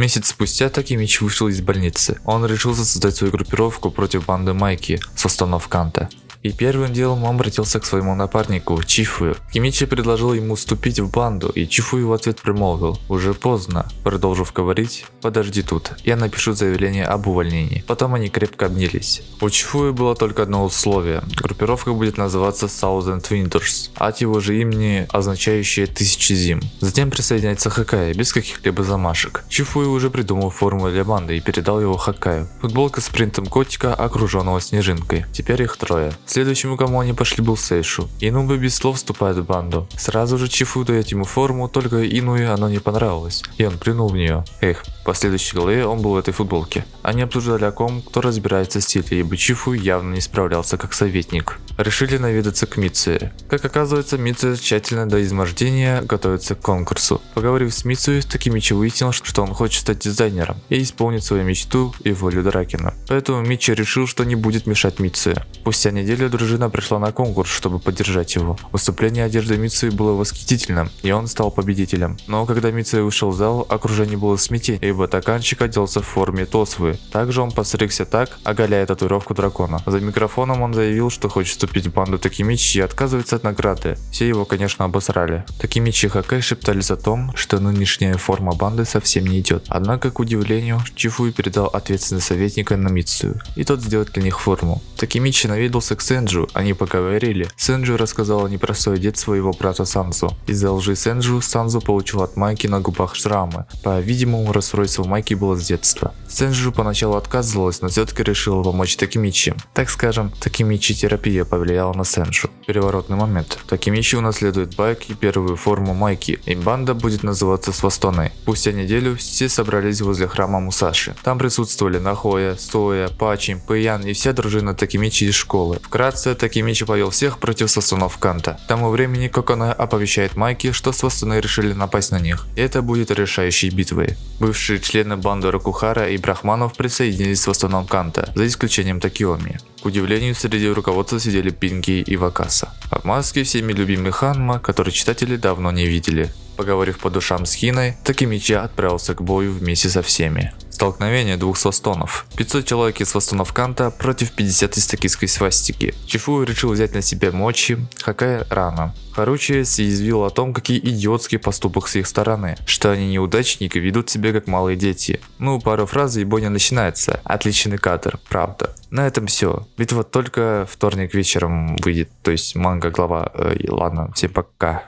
Месяц спустя Такимич вышел из больницы. Он решил создать свою группировку против банды Майки со станов Канта. И первым делом он обратился к своему напарнику Чифу. Кимичи предложил ему вступить в банду, и Чифу в ответ примолвил «Уже поздно». Продолжив говорить «Подожди тут, я напишу заявление об увольнении». Потом они крепко обнялись. У Чифуи было только одно условие. Группировка будет называться Thousand Winters, от его же имени означающее «тысячи зим». Затем присоединяется Хакай, без каких-либо замашек. Чифуи уже придумал форму для банды и передал его Хакаю. Футболка с принтом котика, окруженного снежинкой. Теперь их трое. Следующему, кому они пошли, был Сейшу. Инуба без слов вступает в банду. Сразу же Чифу дает ему форму, только Инуи оно не понравилось, и он плюнул в нее. Эх, по следующей главе он был в этой футболке. Они обсуждали о ком, кто разбирается в стиле, ибо Чифу явно не справлялся как советник. Решили наведаться к Митсуе. Как оказывается, Митсуя тщательно до измождения готовится к конкурсу. Поговорив с Митсуей, Такимичи выяснил, что он хочет стать дизайнером и исполнить свою мечту и волю Дракена. Поэтому Мичи решил, что не будет мешать Митсуе. Спустя неделю дружина пришла на конкурс, чтобы поддержать его. Выступление одежды Мицуи было восхитительным, и он стал победителем. Но когда Мицуи вышел в зал, окружение было смятение, ибо токанчик оделся в форме Тосвы. Также он постригся так, оголяя татуировку дракона. За микрофоном он заявил, что хочет вступить в банду Такимичи и отказывается от награды. Все его, конечно, обосрали. Такимичи и Хакай шептались о том, что нынешняя форма банды совсем не идет. Однако, к удивлению, Чифуи передал ответственность советника на Мицую, и тот сделает для них форму. Такимичи наведался к Сенджу, они поговорили. Сенджу рассказал непростой дед своего брата Санзу. Из-за лжи Сенджу, Санзу получил от Майки на губах шрамы. По-видимому, расстройство Майки было с детства. Сенджу поначалу отказывалась, но все-таки решила помочь Такимичи. Так скажем, Такимичи терапия повлияла на Сенджу. Переворотный момент. Такимичи унаследует байк и первую форму Майки, и банда будет называться Свастоной. Спустя неделю все собрались возле храма Мусаши. Там присутствовали Нахоя, Стоя, Пачи, Пэян и вся дружина Такимичи из школы. Вкратце, Такимичи повел всех против сосунов Канта. К тому времени Кокона оповещает Майки, что свастуны решили напасть на них. И это будет решающей битвой. Бывшие члены банды Рокухара и Брахманов присоединились к свастунам Канта, за исключением Такиоми. К удивлению, среди руководства сидели Пинки и Вакаса. В маске всеми любимый Ханма, который читатели давно не видели. Поговорив по душам с Хиной, Такимичи отправился к бою вместе со всеми. Столкновение двух свастонов. 500 человек из свастонов Канта против 50 из токийской свастики. Чифу решил взять на себя мочи, Хакай рано. Харучи съязвил о том, какие идиотские поступок с их стороны, что они неудачники ведут себя как малые дети. Ну, пару фраз и бойня начинается. Отличный кадр, правда. На этом все. Вот только вторник вечером выйдет, то есть манга глава. Э, ладно, всем пока.